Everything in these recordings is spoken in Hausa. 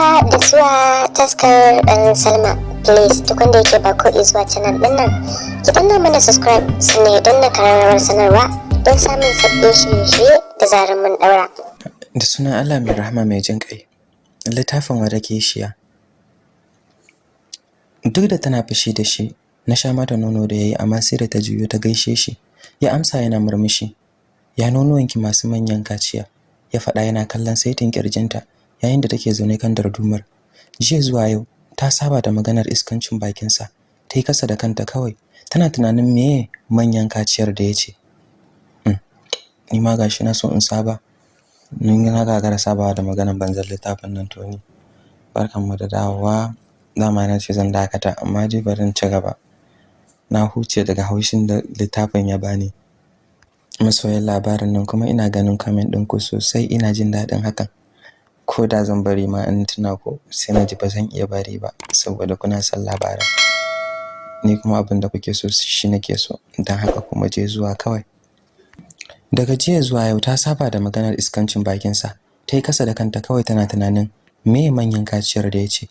haka da zuwa taskar ɗan salma. Please duk wanda yake ba ko zuwa canal ɗin nan ki danna mana subscribe sannan don na kararrawar sanarwa don samun sabbin shirye-shirye da zarar mun ɗaura. Da sunan allah mai rahama mai jin ƙai littafin wadake shiya duk da tana fushi da shi na sha mata nono da yayi amma sai da ta juyo ta gaishe shi. Ya amsa yana murmushi. Ya nonuwanki masu manyan kaciya? Ya faɗa yana kallon saitin kirjinta yayin da take zaune kan dardumar. Jiya zuwa yau ta saba da maganar iskancin bakinsa. Ta yi kasa da kanta kawai tana tunanin meye manyan kaciyar da ya ce. Ni ma gashi na so in saba. Ni na gagara sabawa da maganar banzar littafin nan to ni. Da dawowa. Dama na ce zan dakata amma dai bari ci gaba. Na huce daga haushin da littafin ya bani. Masoyan labarin nan kuma ina ganin comment ɗinku sosai ina jin daɗin hakan. Ko da zan bari ma in tuna ko sai na ji ba zan iya bari ba saboda kuna son labarin ni kuma abin da kuke so shi nake so don haka kuma je zuwa kawai. Daga jiya zuwa yau ta saba da maganar iskancin bakinsa ta yi kasa da kanta kawai tana tunanin me manyan kaciyar da ya ce.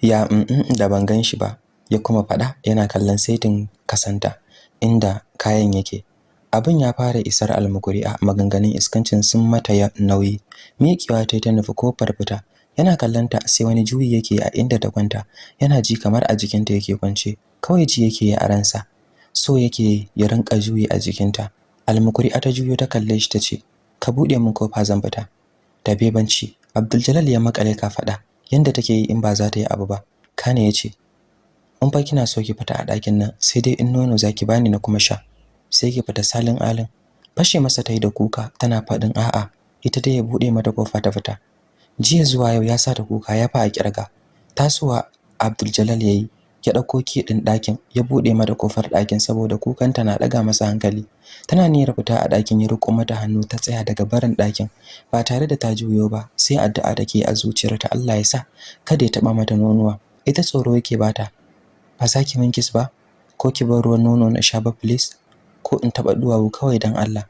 Ya mm da ban gan shi ba ya kuma faɗa yana kallon saitin kasanta inda kayan yake. Abin ya fara isar almukuri a maganganun iskancin sun mata ya nauyi. Miƙewa ta ta nufi ƙofar fita. Yana kallonta sai wani juyi yake a inda ta kwanta. Yana ji kamar a jikinta yake kwance. Kawai ji yake a ransa. So yake ya rinka juyi a jikinta. Almukuri ta juyo ta kalle shi tace ka buɗe min ƙofa zan fita. Da bebanci Abdul ya makale ka faɗa yanda take yi in ba za ta yi abu ba. Kane ya ce in fa kina so ki fita a ɗakin nan sai dai in nono zaki bani na kuma sha. Sai ki fita salin alin. Fashe masa tai da kuka tana faɗin a'a. Ita dai ya buɗe mata ƙofa ta fita. Jiya zuwa yau ya sa ta kuka ya fa a ƙirga tasowa Abdul Jalal yayi ya ɗauko ki din ɗakin ya buɗe mata ƙofar ɗakin saboda kukanta na daga masa hankali. Tana niyyar fita a ɗakin ya riko mata hannu ta tsaya daga barin ɗakin. Ba tare da ta juyo ba sai addu'a take a zuciyarta Allah ya sa kada ya taba mata nonuwa. Ita tsoro yake bata ba za ki min kiss ba? Ko ki bar ruwan nono na sha ba please? Ko in taba duwawu kawai dan Allah.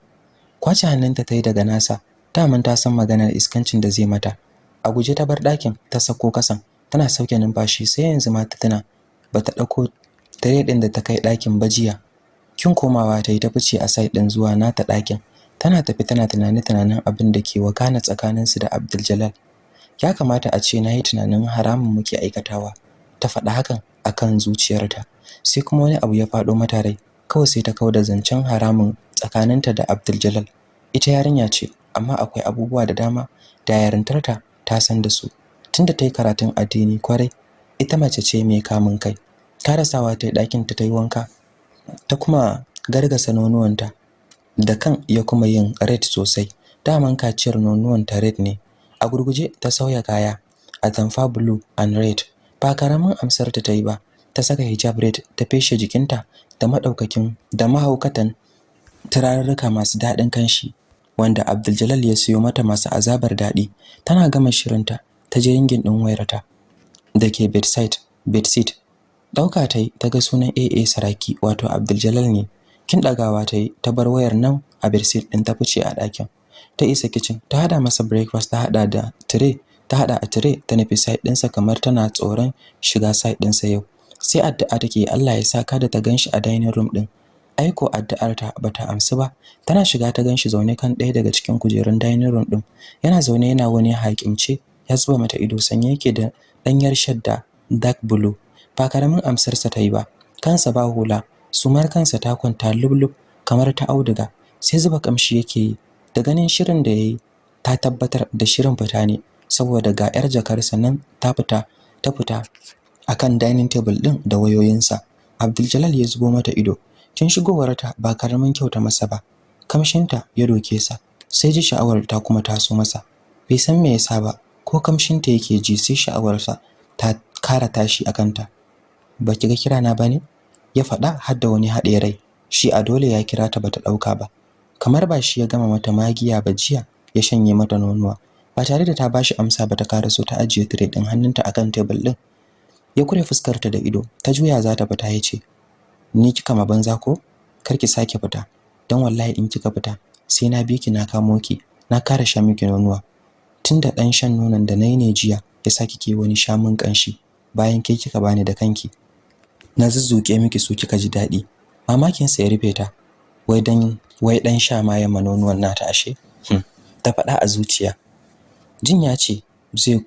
Kwace hannunta tayi daga nasa daman ta san maganar iskancin da zai mata. A guje ta bar ɗakin ta sako kasan tana sauke numfashi sai yanzu ma ta tuna bata ɗauko tare din da ta kai ɗakin bajiya kin komawa ta yi ta fice a side din zuwa nata ɗakin. Tana tafi tana tunani tunanin abin da ke wakana tsakaninsu da Abdul Jalal ya kamata a ce na yi tunanin haramun muke aikatawa. Ta faɗa hakan akan zuciyarta sai kuma wani abu ya faɗo mata rai. Kawai sai ta kauda zancen haramun tsakaninta da Abdul ita yarinya ce amma akwai abubuwa da dama da yarintarta ta san da su. Tunda ta yi karatun addini ƙwarai ita mace ce mai kamun kai. Karasawa ta yi ɗakin ta yi wanka ta kuma gargasa nonuwanta da kan ya kuma yin red sosai. Daman kaciyar nonuwanta red ne. A gurguje ta sauya kaya a tamfa blue and red. Ba ƙaramin amsar ta ta yi ba ta saka hijab red ta feshe jikinta da madaukakin da mahaukatan turarurruka masu daɗin kanshi wanda Abdul ya siyo mata masu azabar daɗi. Tana gama shirinta ta je ringin ɗin wayarta da ke bedside ɗauka ta yi ta ga sunan AA Saraki wato Abdul ne. Kin dagawa ta yi ta bar wayar nan a bedsheet ɗin ta fice a ɗakin. Ta isa kitchen ta hada masa breakfast ta hada da tray ta hada a tray ta nufi side ɗinsa kamar tana tsoron shiga side ɗinsa yau. Sai addu'a take Allah ya saka da ta gan shi a dining room ɗin. Aiko addu'ar ta bata amsu ba. Tana shiga ta gan shi zaune kan ɗaya daga cikin kujerun dining room ɗin. Yana zaune yana wani haƙimce ya zuba mata ido sanye yake da ɗanyar shadda dark blue. Ba ƙaramin amsarsa ta yi ba. Kansa ba hula. Sumar kansa ta kwanta lublub kamar ta auduga. Sai zuba kamshi yake yi. Da ganin shirin da yayi ta tabbatar da shirin fita ne. Saboda ga yar jakarsa nan ta fita ta fita. Akan dining table din da wayoyinsa. Abdul ya zubo mata ido. Kin shigowarta ba ƙaramin kyauta masa ba. Kamshinta ya doke sa sai ji sha'awar ta kuma taso masa. Bai san me yasa ba ko kamshinta yake ji sai sha'awarsa ta kara tashi akanta baki ga kira na ba ne ya faɗa har da wani haɗe rai. Shi a dole ya kira ta bata ɗauka ba. Kamar ba shi ya gama mata magiya ba jiya ya shanye mata nonuwa. Ba tare da ta bashi amsa ba ta karaso ta ajiye tire din hannunta akan table din ya kure fuskarta da ido ta juya za ta fita ya ce ni kika ma banza ko? Kar ki sake fita. Dan wallahi in kika fita sai na bi ki na kamo ki na kare sha miki nonuwa. Tunda dan shan nonon da na yi ne jiya yasa kike wani shamun kanshi bayan ke kika bani da kanki. Na zuzzuke miki su kika ji daɗi. Mamakin sa ya rufe ta. Wai dan wai dan sha ma ya manonuwan nata ashe? Hmm. ta faɗa a zuciya. Jin ya ce zai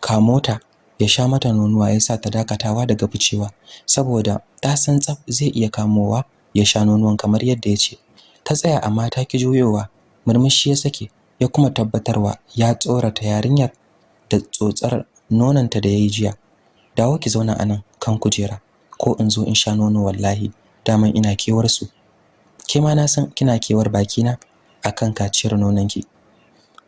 kamo ta? Ya sha mata nonuwa ya sa ta dakatawa daga ficewa. Saboda ta san tsaf zai iya kamowa ya sha nonuwan kamar yadda ya ce. Ta tsaya amma ta ki juyowa murmushi ya sake ya kuma tabbatarwa ya tsorata yarinyar da tsotsar nonanta da yayi jiya. Dawo ki zauna a nan kan kujera ko in zo in sha nono wallahi daman ina kewar su. Ke ma na san kina kewar bakina akan kaciyar nononki.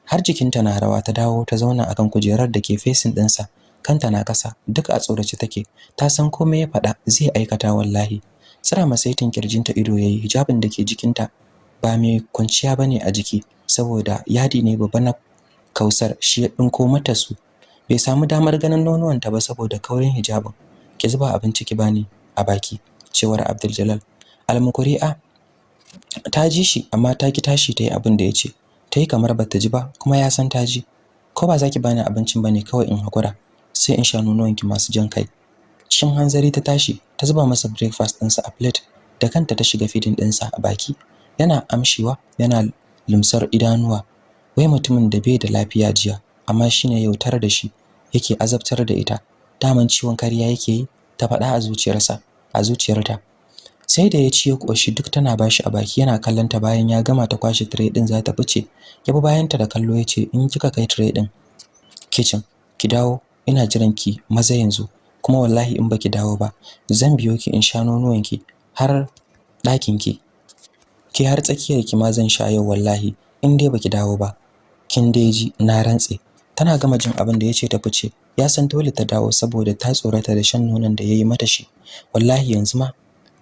Har jikinta na rawa ta dawo ta zauna akan kujerar da ke facing ɗinsa. Kanta na kasa duk a tsorace take. Ta san komai ya faɗa zai aikata wallahi. Tsira masaitin kirjinta ido yayi hijabin da ke jikinta ba mai kwanciya ba ne a jiki saboda yadi ne babba na kausar shi ya dinko mata su. Bai samu damar ganin nonuwanta ba saboda kaurin hijabin. Ki zuba abinci ki bani a baki cewar Abdul almukuri'a ta ji shi amma ta ki tashi ta yi abin da ya ce. Ta yi kamar bata ji ba kuma ya san ta ji. Ko ba za ki bani abincin ba ne kawai in hakura sai in sha nonuwanki masu jan kai. Cikin hanzari ta tashi ta zuba masa breakfast ɗinsa a plate da kanta ta shiga feeding ɗinsa a baki. Yana amshiwa yana lumsar idanuwa. Wai mutumin da bai da lafiya jiya amma shine yautar da shi yake azabtar da ita. Daman ciwon kariya yake yi ta faɗa a zuciyarsa a zuciyarta. Sai da ya ci ya koshi duk tana bashi a baki yana kallon ta bayan ya gama ta kwashe tray din za ta fice. Ya bi bayan ta da kallo ya ce in kika kai tray din kitchen ki dawo. Ina jiran ki maza yanzu kuma wallahi in baki dawo ba zan biyo ki in sha nonuwan ki har ɗakin ki ki har tsakiyar ki ma zan sha yau wallahi in dai baki dawo ba. Kin dai ji na rantse. Tana gama jin abin da ya ce ta fice. Ya san dole ta dawo saboda ta tsorata da shan nonon da yayi mata shi. Wallahi yanzu ma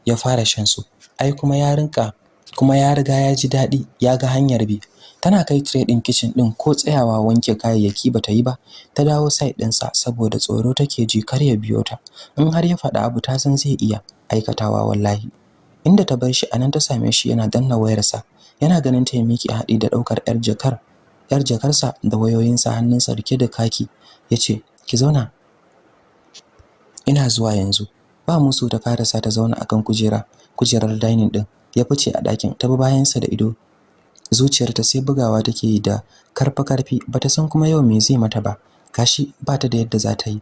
ya fara shan su. Ai kuma ya rinka kuma ya riga ya ji daɗi ya ga hanyar bi. Tana kai tray din kitchen din ko tsayawa wanke kayayyaki bata yi ba. Ta dawo side ɗinsa saboda tsoro take ji kar ya biyo ta. In har ya faɗa abu ta san zai iya aikatawa wallahi. Inda ta bar shi a nan ta same shi yana danna wayarsa. Yana ganin ta miki haɗi da ɗaukar yar jakar yar jakarsa da wayoyinsa hannunsa riƙe da kaki. Yace ki zauna. Ina zuwa yanzu. Ba musu ta karasa ta zauna akan kujera kujerar dining din ya fice a ɗakin. Ta bi bayansa da ido. Zuciyarta sai bugawa take yi da karfa ƙarfi bata san kuma yau me zai mata ba. Gashi bata da yadda za ta yi.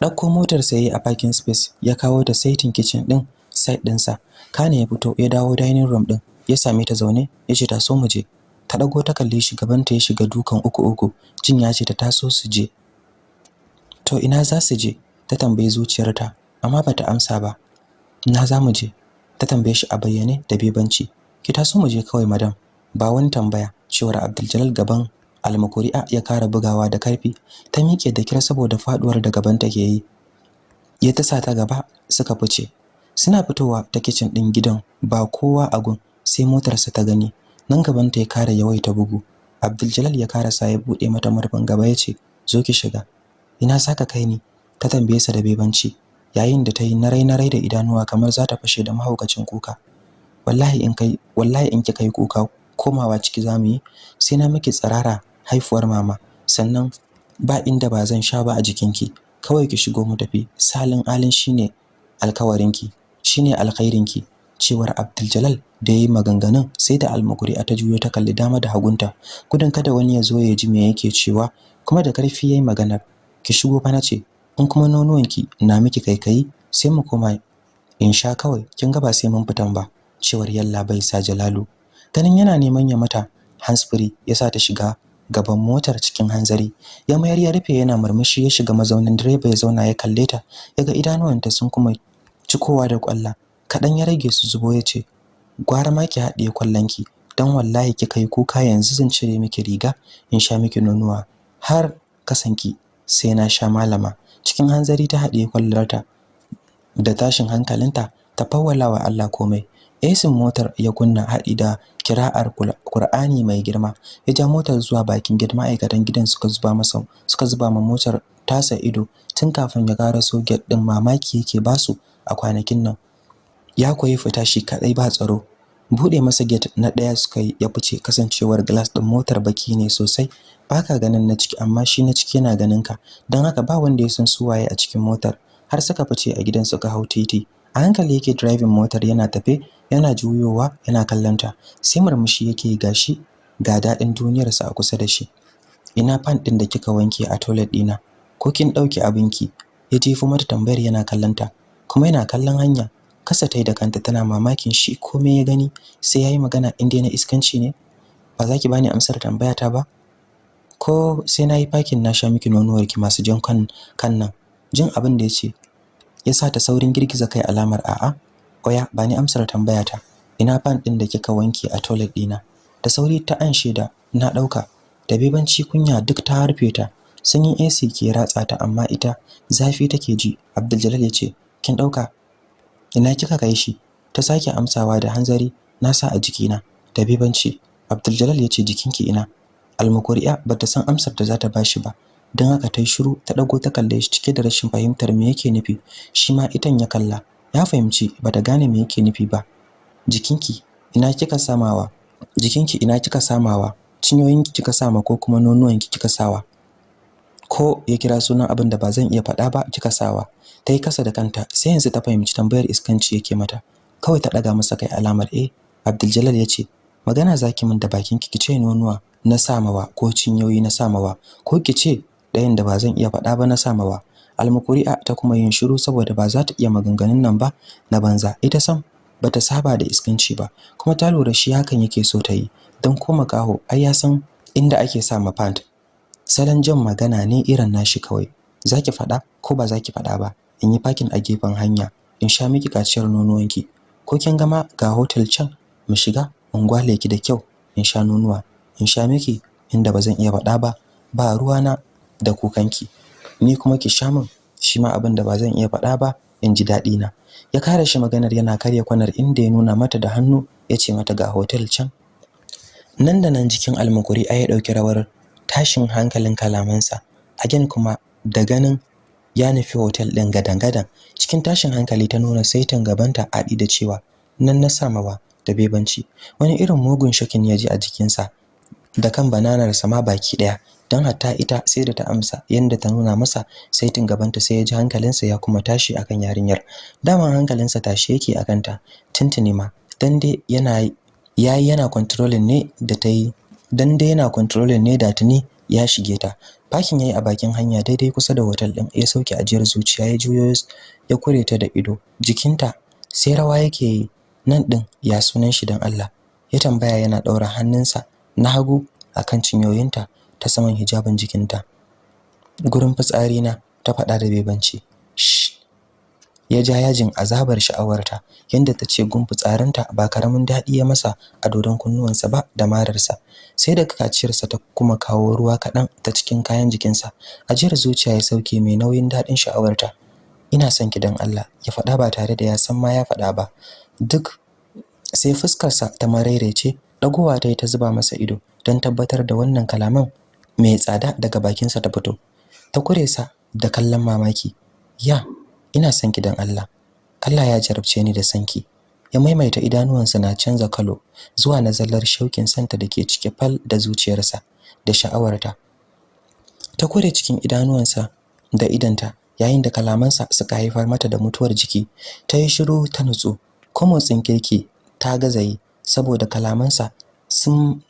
Ɗauko motar sa yayi a parking space ya kawo ta saitin kitchen din side ɗinsa. Kane ya fito ya dawo dining room din ya same ta zaune ya ce ta so mu je. Ta dago ta kalle shi gaban ta ya shiga dukan uku uku. Jin ya ce ta taso su je. To ina za su je? ta tambayi zuciyarta amma bata amsa ba. Na za mu je? ta tambaye shi a bayyane da bebanci. Ki taso mu je kawai madam. Ba wani tambaya. Cewar Abdul gaban almakuri'a ya kara bugawa da ƙarfi. Ta miƙe da kira saboda faduwar da gaban take yi. Ya tasa ta gaba suka fice. Suna fitowa ta kitchen din gidan ba kowa a gun sai motarsa ta gani. Nan gaban ta ya kara yawaita bugu. Abdul ya karasa ya buɗe mata murfin gaba ya ce zo ki shiga. Ina saka kai ni? Ta tambaye sa da bebanci. Yayin da ta yi narai narai da idanuwa kamar za ta fashe da mahaukacin kuka. Wallahi in kai wallahi in kika yi kuka komawa ciki za mu yi sai na miki tsarara haifuwar mama. Sannan ba inda ba zan sha ba a jikinki. Kawai ki shigo mu tafi. Salin alin shine alkawarinki shine alkhairinki. Cewar Abdul da yayi maganganun sai da almukuri ta juyo ta kalli dama da hagunta. Gudun kada wani ya zo ya ji me yake cewa kuma da ƙarfi yayi maganar ki shigo fa nace in kuma nonuwanki na miki kaikayi sai mu koma in sha kawai. Kin ga ba sai mun fitan ba. Cewar yalla bai sa Jalalu. Ganin yana neman ya mata handsfree yasa ta shiga gaban motar cikin hanzari. Ya mayar ya rufe yana murmushi ya shiga mazaunin direba ya zauna ya kalle ta. Yaga idanuwanta sun kuma cikowa da kwalla. Kadan ya rage su zubo ya ce gwara ma ki haɗiye kwallonki. Dan wallahi kika yi kuka yanzu zan cire miki riga in sha miki nonuwa. Har kasanki sai na sha malama. Cikin hanzari ta haɗiye kwallarta da tashin hankalinta ta fawwala wa Allah komai. Esin motar ya kunna haɗi da kira'ar Qur'ani mai girma. Ya ja motar zuwa bakin gidan ma'aikatan gidan suka zuba masa suka zuba ma motar tasa ido. Tun kafin ya karaso gate din mamaki yake ba su a kwanakin nan. Ya koyi fita shi kadai ba tsaro. Bude masa gate na ɗaya suka yi ya fice. Kasancewar glass din motar baki ne sosai. Baka ganin na ciki amma shi na ciki yana ganin ka don haka ba wanda ya san su waye a cikin motar. Har suka fice a gidan suka hau titi. A hankali yake driving motar yana tafe yana juyowa yana kallanta sai murmushi yake gashi ga daɗin duniyarsa a kusa da shi. Ina fan din da kika wanke a toilet dina ko kin ɗauki abinki? Ya jefo mata tambayar yana kallanta kuma yana kallon hanya. Kasa tai da kanta tana mamakin shi komai ya gani. Sai yayi magana inda na iskanci ne ba za ki bani amsar tambayata ba? Ko sai na yi fakin na sha miki nonuwarki masu jan kan kan nan. Jin abin da ya ce ya sa ta saurin girgiza kai alamar a'a oya bani amsar tambayata. Ina fan din da kika wanke a toilet dina da sauri ta anshe da na ɗauka da bebanci kunya duk ta harfe ta. Sanyin AC ke ratsa ta amma ita zafi take ji. Abdul ya ce kin ɗauka ina kika kai shi? Ta sake amsawa da hanzari na sa a jikina. Da bebanci Abdul ya ce jikinki ina? Almukuriya bata san amsar da za ta bashi ba. Don haka ta yi shiru ta dago ta kalle shi cike da rashin fahimtar me yake nufi. Shi ma itan ya kalla ya fahimci bata gane me yake nufi ba. Jikinki ina kika samawa? Jikinki ina kika samawa? Cinyoyinki kika sama ko kuma nonuwanki kika sawa? Ko ya kira sunan abin da ba zan iya faɗa ba kika sawa? Ta yi kasa da kanta sai yanzu ta fahimci tambayar iskanci yake mata. Kawai ta ɗaga masa kai alamar eh Abdul ya ce magana zaki min da bakinki kice nonuwa na samawa ko cinyoyi na samawa ko kice ɗayan da ba zan iya faɗa ba na samawa almukuri'a ta kuma yin shiru saboda ba za ta iya maganganun nan ba na banza. Ita sam bata saba da iskanci ba kuma ta lura shi hakan yake so ta yi. Don ko makaho ai ya san inda ake sa ma pant. Salon jan magana ne irin nashi kawai. Zaki faɗa ko ba zaki faɗa ba? In yi parking a gefen hanya. In sha miki kaciyar nonuwanki. Ko kin gama ga hotel can? Mu shiga in gwale ki da kyau. In sha nonuwa. In sha miki inda ba zan iya faɗa ba. Ba ruwana da kukanki. Ni kuma ki sha min shi ma abin da ba zan iya faɗa ba in ji daɗi na ya kare shi maganar yana karya kwanar inda ya nuna mata da hannu ya ce mata ga hotel can. Nan da nan jikin almukuri ai ya ɗauki rawar tashin hankalin kalamansa. Again kuma da ganin ya nufi hotel ɗin gadan-gadan. Cikin tashin hankali ta nuna saitin gabanta aɗi da cewa nan na samawa da bebanci. Wani irin mugun shakin ya ji a jikinsa da kan bananar sama baki ɗaya. Don hatta ita sai da ta amsa yanda ta nuna masa saitin gabanta sai ya ji hankalinsa ya kuma tashi akan yarinyar. Daman hankalinsa tashi yake akan ta tuntuni ma dan dai yana yayi yana controlling ne da ta yi dan dai yana controlling ne da tuni ya shige ta. Fakin yayi a bakin hanya daidai kusa da hotel din ya sauke ajiyar zuciya ya juyo ya kure ta da ido. Jikinta sai rawa yake nan din ya sunan shi dan Allah. Ya tambaya yana daura hannunsa na hagu akan cinyoyinta. Ta saman hijabin jikinta. Gurin fitsari na ta faɗa da bebanci. Ya ja yajin azabar sha'awarta yanda ta ce gun fitsarinta ba ƙaramin daɗi ya masa a dodon kunnuwansa ba da mararsa. Sai da kaciyarsa ta kuma kawo ruwa kaɗan ta cikin kayan jikinsa. Ajiyar zuciya ya sauke mai nauyin daɗin sha'awarta. Ina son ki don Allah ya faɗa ba tare da ya san ma ya faɗa ba. Duk sai fuskarsa ta marairece ɗagowa ta yi ta zuba masa ido don tabbatar da wannan kalaman mai tsada daga bakinsa ta fito. Ta kure sa da kallon mamaki. Ya ina son ki don Allah. Allah ya jarabce ni da sanki ya maimaita idanuwansa na canza kalo zuwa na zallar shaukin santa dake cike fal da zuciyarsa da sha'awarta. Ta kure cikin idanuwansa da idanta yayin da kalamansa suka haifar mata da mutuwar jiki. Ta yi shiru ta nutsu. Ko motsin kirki ta gazayi saboda kalamansa sun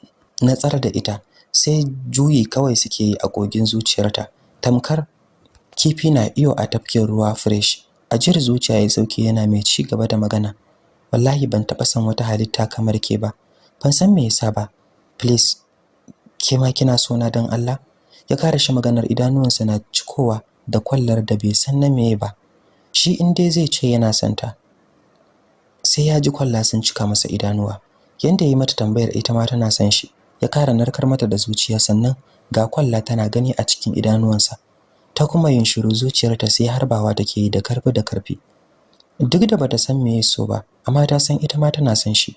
natsar da ita. Sai juyi kawai suke yi a kogin zuciyarta. Tamkar kifi na iyo a tafkin ruwa fresh. Ajiyar zuciya ya sauke yana mai ci gaba da magana. Wallahi ban taɓa san wata halitta kamar ke ba. Ban san me yasa ba. Please ke ma kina so na don Allah? Ya kare shi maganar idanuwansa na cikowa da kwallar da bai san na meye ba. Shi in dai zai ce yana son ta sai ya ji kwalla sun cika masa idanuwa. Yanda yayi mata tambayar ita ma tana son shi. Ya kara narkar mata da zuciya sannan ga kwalla tana gani a cikin idanuwansa. Ta kuma yin shiru zuciyarta sai harbawa take yi da ƙarfi da ƙarfi. Duk da bata san me so ba amma ta san ita ma tana son shi.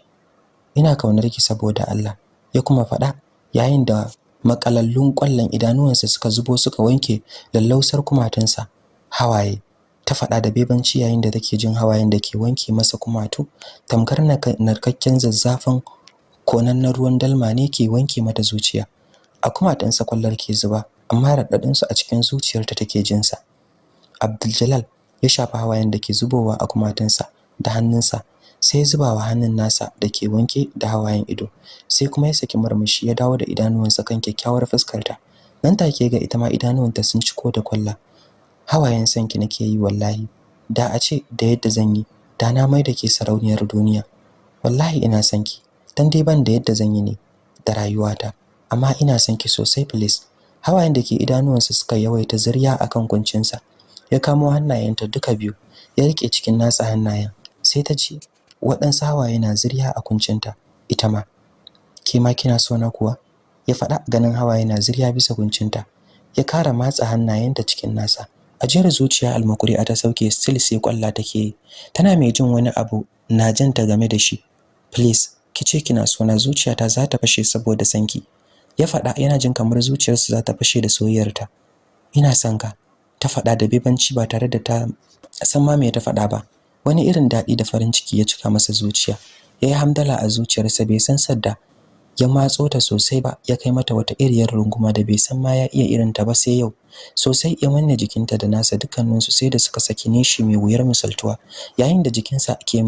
Ina ƙaunar ki saboda Allah ya kuma faɗa yayin da makalallun ƙwallon idanuwansa suka zubo suka wanke lallausar kumatunsa hawaye. Ta faɗa da bebanci yayin da take jin hawayen da ke wanke masa kumatu tamkar narkakken zazzafan konannen ruwan dalma ne ke wanke mata zuciya. A kumatunsa kwallar ke zuba amma raɗaɗinsu a cikin zuciyarta take jinsa. Abdul ya shafa hawayen da ke zubowa a kumatunsa da hannunsa sai zubawa hannun nasa da ke wanke da hawayen ido sai kuma ya saki murmushi ya dawo da idanuwansa kan kyakkyawar fuskarta. Nan take ga ita ma idanuwanta sun ciko da kwalla. Hawayen sanki nake yi wallahi da a ce da yadda zan yi da na mai da ke sarauniyar duniya. Wallahi ina sanki dan dai ban da yadda zan yi ne da rayuwata. Amma ina sanki sosai please. Hawayen da ke idanuwansa suka yawaita zuriya akan kuncinsa. Ya kamo hannayenta duka biyu ya riƙe cikin nasa hannayen. Sai ta ji waɗansu hawaye na zuriya a kuncinta ita ma. Ke ma kina so na kuwa? Ya faɗa ganin hawaye na zuriya bisa kuncinta. Ya kara matsa hannayenta cikin nasa. Ajiyar zuciya almakuri a ta sauke still sai kwalla take tana mai jin wani abu na janta game da shi. Please. Kice kina so na zuciyata za ta fashe saboda sanki. Ya faɗa yana jin kamar zuciyarsa za ta fashe da soyayyarta. Ina son ka ta faɗa da bebanci ba tare da ta san ma me ta faɗa ba. Wani irin daɗi da farin ciki ya cika masa zuciya. Yayi hamdala a zuciyarsa bai san sadda ya matso ta sosai ba ya kai mata wata iriyar runguma da bai san ma ya iya irin ta ba sai yau. Sosai ya manne jikinta da nasa dukkanin su sai da suka saki nishi mai wuyar misaltuwa. Yayin da jikinsa ke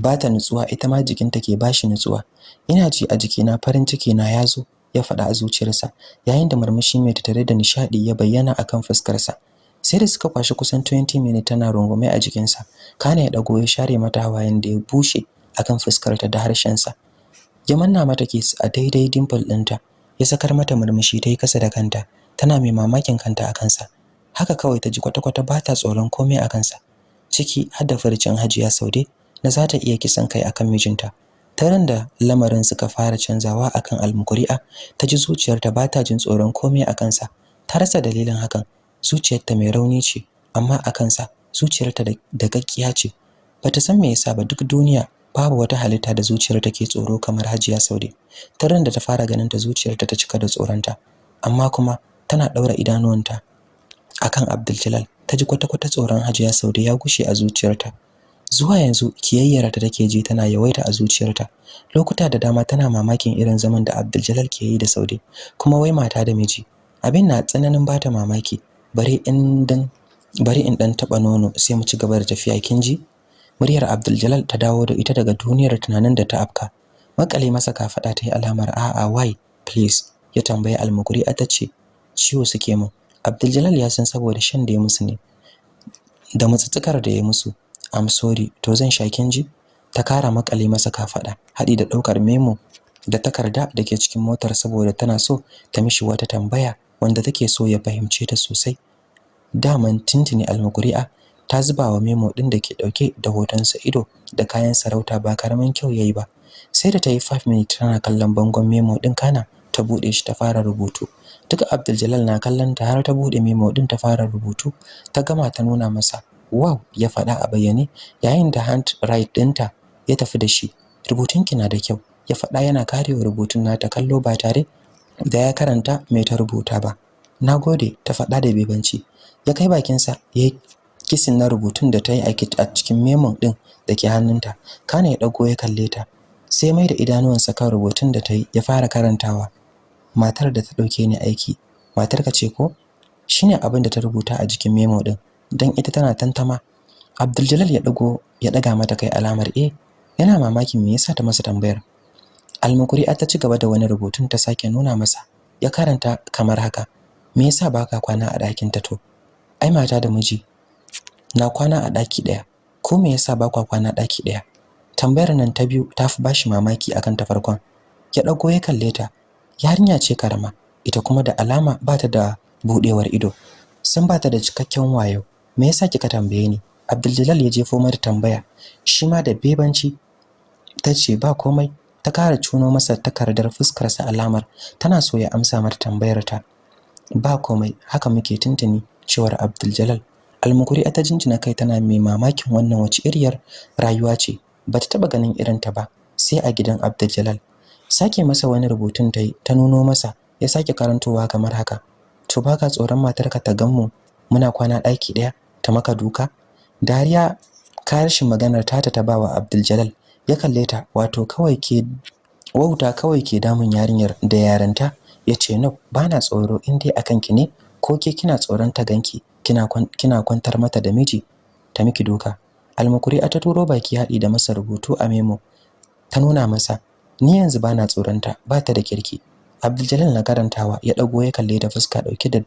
bata nutsuwa ita ma jikinta ke bashi nutsuwa. Ina ji a jikina farin ciki na ya zo ya faɗa a zuciyarsa yayin da murmushi mai tattare da nishadi ya bayyana akan fuskarsa. Sai da suka kwashi kusan 20 minutes tana rungume a jikinsa kana ya dago ya share mata hawayen da ya bushe akan fuskarta da harshensa. Ya manna mata kiss a daidai dimple ɗinta ya sakar mata murmushi ta yi kasa da kanta tana mai mamakin kanta a kansa. Haka kawai ta ji kwata-kwata ba ta tsoron komai a kansa. Ciki har da furcin hajiya saude na za ta iya kisan kai akan mijinta. Taran da lamarin suka fara canzawa akan almukuri'a ta ji zuciyarta ba ta jin tsoron komai a kansa. Ta rasa dalilin hakan. Zuciyarta mai rauni ce amma a kansa zuciyarta da gaggiya ce. Bata san me yasa ba duk duniya babu wata halitta da zuciyar take tsoro kamar Hajiya Saude. Taran da ta fara ganin ta zuciyarta ta cika da tsoronta amma kuma tana daura idanuwanta akan Abdul ta ji kwata-kwata tsoron Hajiya Saude ya gushe a zuciyarta. Zuwa yanzu kiyayyar ta take ji tana yawaita a zuciyarta. Lokuta da dama tana mamakin irin zaman da Abdul ke yi da Saude kuma wai mata da miji. Abin na tsananin bata mamaki. Bare in dan bari in dan taba nono sai mu ci gaba da tafiya kin ji? Muryar Abdul ta dawo da ita daga duniyar tunanin da ta afka. Makale masa kafada ta yi alamar a'a why please. Ya tambayi almukuri a tace ciwo suke min Abdul ya san saboda shan da ya musu ne da mutsutsukar da ya musu. I'm sorry to zan sha kin ji? Ta kara makale masa kafada hadi da ɗaukar memo da takarda da ke cikin motar saboda tana so ta mishi wata tambaya wanda take so ya fahimce ta sosai. Daman tintini almukuri'a ta zuba wa memo din da ke ɗauke da hotonsa ido da kayan sarauta ba ƙaramin kyau yayi ba. Sai da ta yi 5 minutes tana kallon bangon memo din kana ta buɗe shi ta fara rubutu. Duk Abdul Jalal na kallon ta har ta buɗe memo din ta fara rubutu ta gama ta nuna masa wow ya faɗa a bayyane yayin da hand right ɗinta ya tafi da shi. Rubutunki na da kyau ya faɗa yana karewa rubutun nata kallo ba tare da ya karanta mai ta rubuta ba. Nagode ta faɗa da bebanci. Ya kai bakinsa ya kisin na rubutun da ta yi a cikin memon ɗin da ke hannunta. Kana ya ɗago ya kalle ta sai mai da idanuwansa kan rubutun da ta yi ya fara karantawa. Matar da ta ɗauke ni aiki matarka ce ko? Shine abin da ta rubuta a jikin memo ɗin. Don ita tana tantama. Abdul ya ɗago ya ɗaga mata kai alamar eh yana mamakin me yasa ta masa tambayar? Almukuri ta ci gaba da wani rubutun ta sake nuna masa ya karanta kamar haka me yasa baka kwana a ɗakin ta to? Ai mata da miji na kwana a ɗaki ɗaya. Ko me yasa bakwa kwana ɗaki ɗaya? Tambayar nan ta biyu ta fi bashi mamaki akan ta farkon. Ya ɗago ya kalle ta yarinya ce karama ita kuma da alama ba ta da buɗewar ido sun ba ta da cikakken wayo. Me yasa kika tambaye ni? Abdul ya jefo mata tambaya. Shi ma da bebanci ta ce ba komai ta kara cuno masa takardar fuskarsa alamar. Tana so ya amsa mata tambayar ta. Ba komai haka muke tuntuni cewar Abdul Jalal Almukuri ta jinjina kai tana mai mamakin wannan wace iriyar rayuwa ce. Bata taba ganin irin ta ba sai a gidan Abdul Jalal sake masa wani rubutun ta ta nuno masa ya sake karantowa kamar haka. To baka tsoron matarka ta gammu muna kwana daki ɗaya ta maka duka. Dariya ƙarshen maganar tata ta bawa Abdul ya kalle ta wato kawai ke wauta kawai ke damun yarinyar da yaranta ya ce no bana tsoro in dai akan ki ne ko ke kina tsoron ta ganki kina kina kwantar mata da miji ta miki doka almakuri ta turo baki haɗi da masa rubutu a memo ta nuna masa ni yanzu bana tsoron ta bata da kirki. Abdul na karantawa ya dago ya kalle da fuska ɗauke da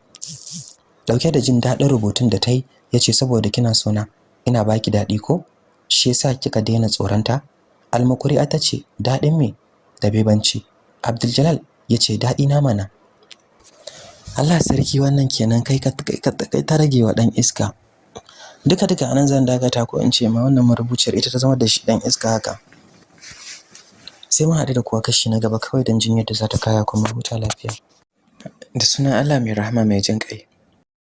ɗauke da jin daɗin rubutun da tai ya ce saboda kina sona ina baki daɗi ko? Shi yasa kika daina tsoron ta almakuri ta ce daɗin me? Da bebanci. Abdul ya ce daɗi na mana. Allah sarki wannan kenan kai ka kai ta rage wa dan iska. Duka duka a nan zan dagata ko in ce ma wannan marubuciyar ita ta zama da shi dan iska haka. Sai mun haɗu da kuwa kashi na gaba kawai don jin yadda za ta kaya kuma huta lafiya. Da sunan Allah mai rahama mai jin ƙai.